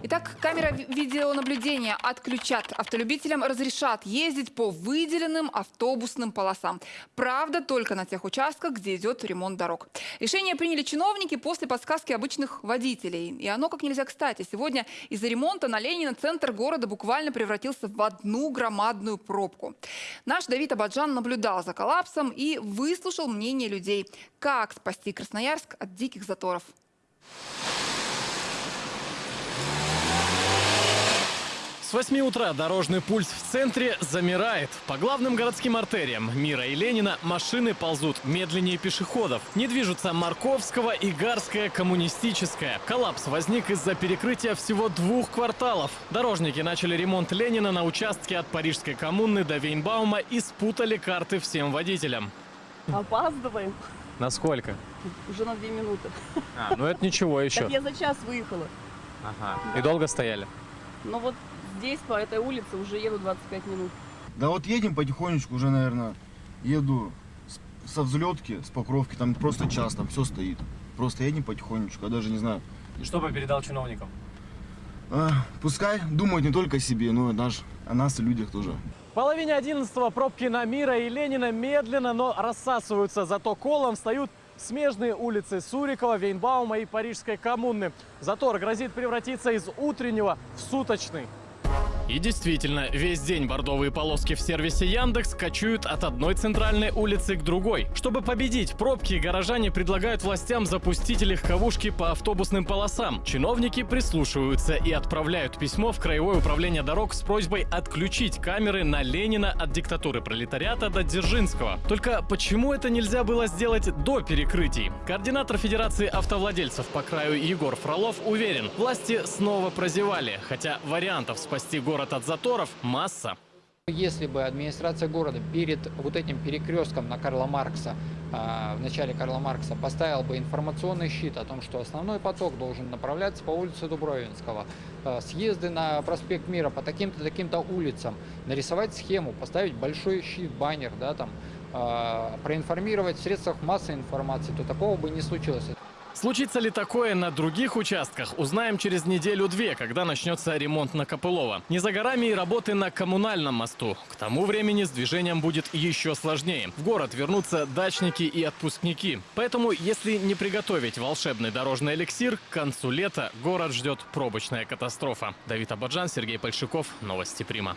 Итак, камера ви- видеонаблюдения отключат. Автолюбителям разрешат ездить по выделенным автобусным полосам. Правда, только на тех участках, где идет ремонт дорог. Решение приняли чиновники после подсказки обычных водителей. И оно как нельзя кстати. Сегодня из-за ремонта на Ленина центр города буквально превратился в одну громадную пробку. Наш Давид Абаджан наблюдал за коллапсом и выслушал мнение людей. Как спасти Красноярск от диких заторов? С 8 утра дорожный пульс в центре замирает. По главным городским артериям Мира и Ленина машины ползут медленнее пешеходов. Не движутся Марковского и Гарская коммунистическая. Коллапс возник из-за перекрытия всего двух кварталов. Дорожники начали ремонт Ленина на участке от Парижской коммуны до Вейнбаума и спутали карты всем водителям. Опаздываем. Насколько? Уже на две минуты. А, ну это ничего еще. Так я за час выехала. Ага. И долго стояли? Но вот здесь, по этой улице, уже еду 25 минут. Да вот едем потихонечку уже, наверное, еду со взлетки, с покровки, там просто час, там все стоит. Просто едем потихонечку, я даже не знаю. И что бы передал чиновникам? А, пускай думают не только о себе, но и наш, о нас и людях тоже. В половине одиннадцатого пробки на Мира и Ленина медленно, но рассасываются. Зато колом встают смежные улицы Сурикова, Вейнбаума и Парижской коммуны. Затор грозит превратиться из утреннего в суточный. И действительно, весь день бордовые полоски в сервисе Яндекс кочуют от одной центральной улицы к другой. Чтобы победить пробки, горожане предлагают властям запустить легковушки по автобусным полосам. Чиновники прислушиваются и отправляют письмо в Краевое управление дорог с просьбой отключить камеры на Ленина от диктатуры пролетариата до Дзержинского. Только почему это нельзя было сделать до перекрытий? Координатор Федерации автовладельцев по краю Егор Фролов уверен, власти снова прозевали, хотя вариантов спасти город от заторов масса. Если бы администрация города перед вот этим перекрестком на Карла Маркса, а, в начале Карла Маркса, поставила бы информационный щит о том, что основной поток должен направляться по улице Дубровинского, а, съезды на проспект Мира по таким-то, таким-то улицам, нарисовать схему, поставить большой щит, баннер, да, там, а, проинформировать в средствах массовой информации, то такого бы не случилось. Случится ли такое на других участках, узнаем через неделю-две, когда начнется ремонт на Копылова. Не за горами и работы на коммунальном мосту. К тому времени с движением будет еще сложнее. В город вернутся дачники и отпускники. Поэтому, если не приготовить волшебный дорожный эликсир, к концу лета город ждет пробочная катастрофа. Давид Абаджан, Сергей Польшиков. Новости Прима.